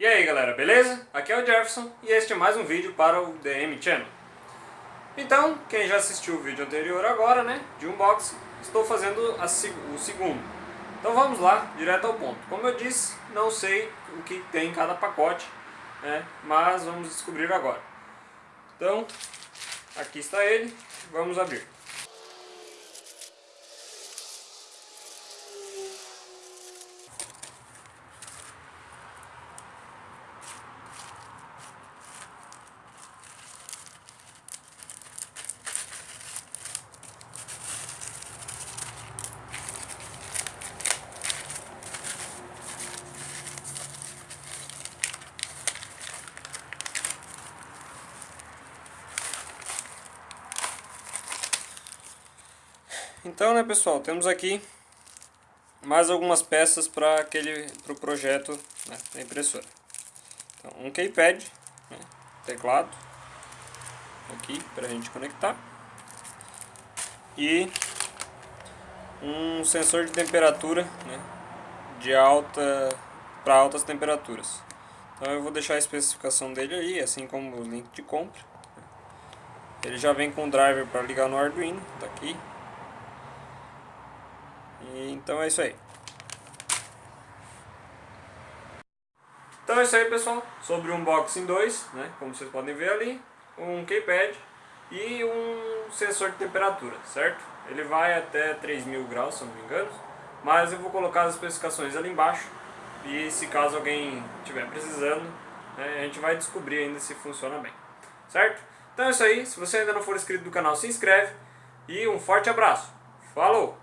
E aí galera, beleza? Aqui é o Jefferson e este é mais um vídeo para o DM Channel. Então, quem já assistiu o vídeo anterior agora, né, de unboxing, estou fazendo a, o segundo. Então vamos lá, direto ao ponto. Como eu disse, não sei o que tem em cada pacote, né, mas vamos descobrir agora. Então, aqui está ele, vamos abrir. Então, né, pessoal, temos aqui mais algumas peças para aquele pro projeto né, da impressora. Então, um keypad, né, teclado, aqui para a gente conectar e um sensor de temperatura, né, de alta para altas temperaturas. Então eu vou deixar a especificação dele aí, assim como o link de compra. Ele já vem com o driver para ligar no Arduino, tá aqui, então é isso aí. Então é isso aí pessoal, sobre o Unboxing 2, né, como vocês podem ver ali, um keypad e um sensor de temperatura, certo? Ele vai até 3000 graus, se não me engano, mas eu vou colocar as especificações ali embaixo e se caso alguém estiver precisando, né, a gente vai descobrir ainda se funciona bem, certo? Então é isso aí, se você ainda não for inscrito no canal, se inscreve e um forte abraço. Falou!